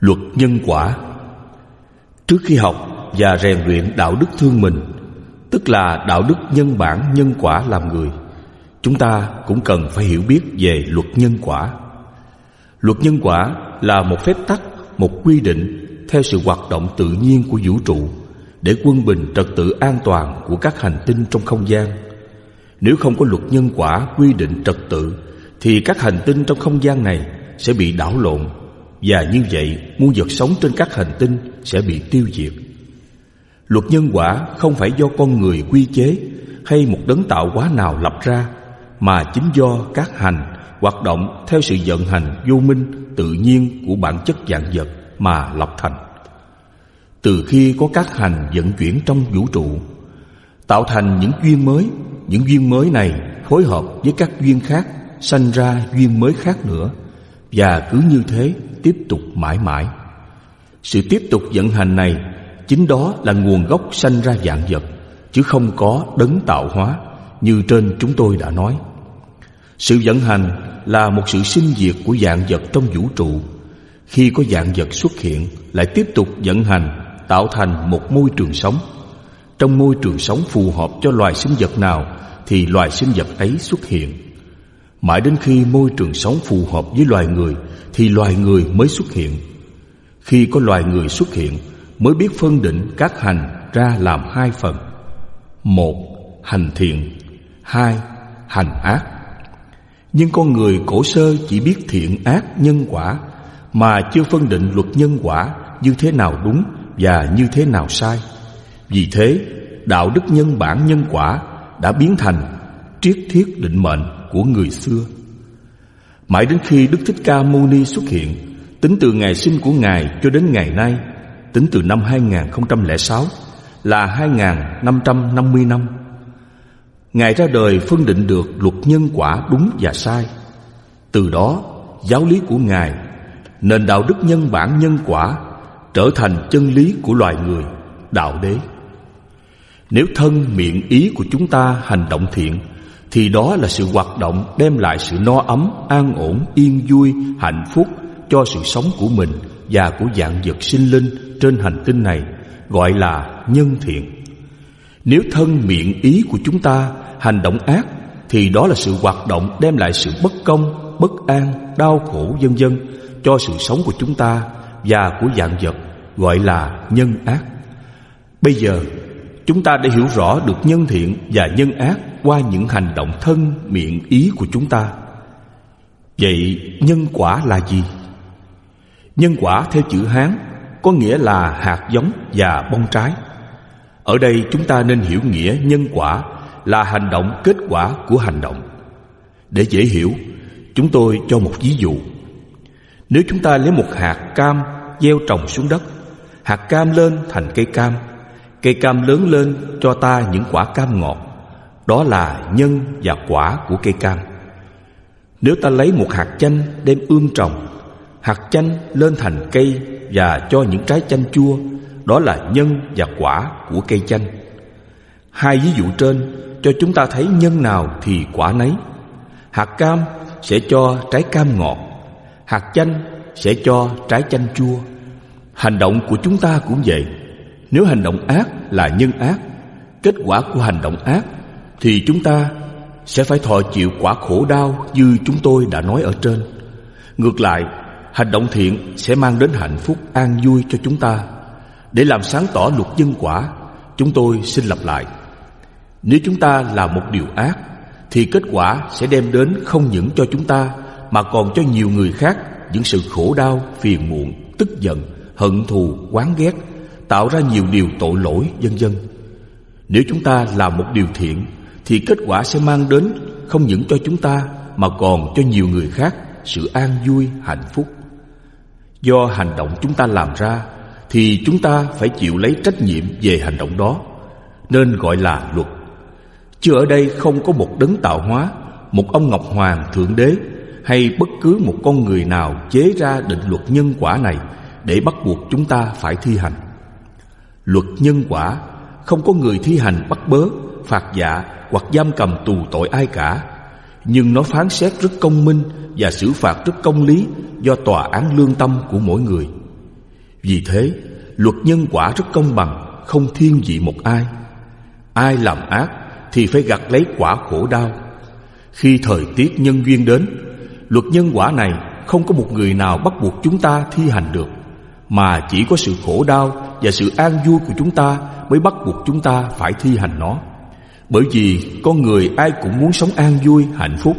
Luật nhân quả. Trước khi học và rèn luyện đạo đức thương mình Tức là đạo đức nhân bản nhân quả làm người Chúng ta cũng cần phải hiểu biết về luật nhân quả. Luật nhân quả là một phép tắc, một quy định Theo sự hoạt động tự nhiên của vũ trụ Để quân bình trật tự an toàn của các hành tinh trong không gian. Nếu không có luật nhân quả quy định trật tự Thì các hành tinh trong không gian này sẽ bị đảo lộn và như vậy muôn vật sống trên các hành tinh sẽ bị tiêu diệt. Luật nhân quả không phải do con người quy chế Hay một đấng tạo hóa nào lập ra, Mà chính do các hành hoạt động theo sự vận hành vô minh, tự nhiên của bản chất dạng vật mà lập thành. Từ khi có các hành vận chuyển trong vũ trụ, Tạo thành những duyên mới, Những duyên mới này phối hợp với các duyên khác Sanh ra duyên mới khác nữa. Và cứ như thế tiếp tục mãi mãi. Sự tiếp tục vận hành này, Chính đó là nguồn gốc sanh ra dạng vật, Chứ không có đấng tạo hóa, Như trên chúng tôi đã nói. Sự vận hành là một sự sinh diệt của dạng vật trong vũ trụ. Khi có dạng vật xuất hiện, Lại tiếp tục vận hành, Tạo thành một môi trường sống. Trong môi trường sống phù hợp cho loài sinh vật nào, Thì loài sinh vật ấy xuất hiện. Mãi đến khi môi trường sống phù hợp với loài người Thì loài người mới xuất hiện. Khi có loài người xuất hiện Mới biết phân định các hành ra làm hai phần. Một, hành thiện. Hai, hành ác. Nhưng con người cổ sơ chỉ biết thiện ác nhân quả Mà chưa phân định luật nhân quả như thế nào đúng và như thế nào sai. Vì thế, đạo đức nhân bản nhân quả đã biến thành triết thiết định mệnh của người xưa. Mãi đến khi Đức Thích Ca Mâu Ni xuất hiện, tính từ ngày sinh của Ngài cho đến ngày nay, tính từ năm 2006 là 2550 năm. Ngài ra đời phân định được luật nhân quả đúng và sai. Từ đó, giáo lý của Ngài, nền đạo đức nhân bản nhân quả trở thành chân lý của loài người, đạo đế. Nếu thân miệng ý của chúng ta hành động thiện thì đó là sự hoạt động đem lại sự no ấm, an ổn, yên vui, hạnh phúc cho sự sống của mình và của dạng vật sinh linh trên hành tinh này gọi là nhân thiện. Nếu thân miệng ý của chúng ta hành động ác thì đó là sự hoạt động đem lại sự bất công, bất an, đau khổ vân vân cho sự sống của chúng ta và của dạng vật gọi là nhân ác. Bây giờ Chúng ta đã hiểu rõ được nhân thiện và nhân ác qua những hành động thân, miệng, ý của chúng ta. Vậy nhân quả là gì? Nhân quả theo chữ Hán có nghĩa là hạt giống và bông trái. Ở đây chúng ta nên hiểu nghĩa nhân quả là hành động kết quả của hành động. Để dễ hiểu, chúng tôi cho một ví dụ. Nếu chúng ta lấy một hạt cam gieo trồng xuống đất, hạt cam lên thành cây cam Cây cam lớn lên cho ta những quả cam ngọt đó là nhân và quả của cây cam. Nếu ta lấy một hạt chanh đem ươm trồng, Hạt chanh lên thành cây và cho những trái chanh chua, Đó là nhân và quả của cây chanh. Hai ví dụ trên cho chúng ta thấy nhân nào thì quả nấy. Hạt cam sẽ cho trái cam ngọt, Hạt chanh sẽ cho trái chanh chua. Hành động của chúng ta cũng vậy. Nếu hành động ác là nhân ác, Kết quả của hành động ác thì chúng ta sẽ phải thọ chịu quả khổ đau Như chúng tôi đã nói ở trên. Ngược lại Hành động thiện sẽ mang đến hạnh phúc an vui cho chúng ta. Để làm sáng tỏ luật nhân quả Chúng tôi xin lặp lại. Nếu chúng ta làm một điều ác Thì kết quả sẽ đem đến không những cho chúng ta Mà còn cho nhiều người khác Những sự khổ đau, phiền muộn, tức giận, hận thù, oán ghét tạo ra nhiều điều tội lỗi vân vân. Nếu chúng ta làm một điều thiện thì kết quả sẽ mang đến không những cho chúng ta mà còn cho nhiều người khác sự an vui, hạnh phúc. Do hành động chúng ta làm ra thì chúng ta phải chịu lấy trách nhiệm về hành động đó nên gọi là luật. Chứ ở đây không có một đấng tạo hóa, một ông Ngọc Hoàng Thượng Đế hay bất cứ một con người nào chế ra định luật nhân quả này để bắt buộc chúng ta phải thi hành. Luật nhân quả Không có người thi hành bắt bớ Phạt dạ hoặc giam cầm tù tội ai cả Nhưng nó phán xét rất công minh Và xử phạt rất công lý Do tòa án lương tâm của mỗi người Vì thế, luật nhân quả rất công bằng, không thiên vị một ai. Ai làm ác thì phải gặt lấy quả khổ đau. Khi thời tiết nhân duyên đến, luật nhân quả này không có một người nào bắt buộc chúng ta thi hành được, mà chỉ có sự khổ đau và sự an vui của chúng ta mới bắt buộc chúng ta phải thi hành nó. Bởi vì con người ai cũng muốn sống an vui, hạnh phúc,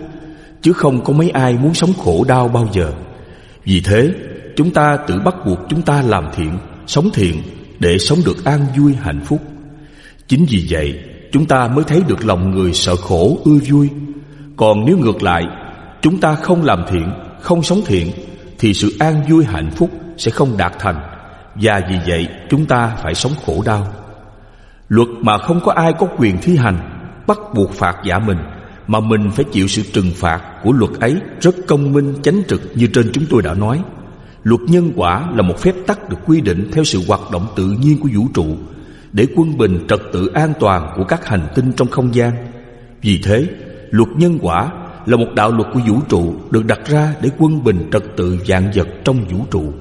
chứ không có mấy ai muốn sống khổ đau bao giờ. Vì thế, chúng ta tự bắt buộc chúng ta làm thiện, sống thiện để sống được an vui, hạnh phúc. Chính vì vậy, chúng ta mới thấy được lòng người sợ khổ, ưa vui. Còn nếu ngược lại, chúng ta không làm thiện, không sống thiện, thì sự an vui, hạnh phúc sẽ không đạt thành. Và vì vậy, chúng ta phải sống khổ đau. Luật mà không có ai có quyền thi hành Bắt buộc phạt giả mình Mà mình phải chịu sự trừng phạt của luật ấy Rất công minh chánh trực như trên chúng tôi đã nói. Luật nhân quả là một phép tắc được quy định Theo sự hoạt động tự nhiên của vũ trụ Để quân bình trật tự an toàn của các hành tinh trong không gian. Vì thế, luật nhân quả là một đạo luật của vũ trụ Được đặt ra để quân bình trật tự dạng vật trong vũ trụ.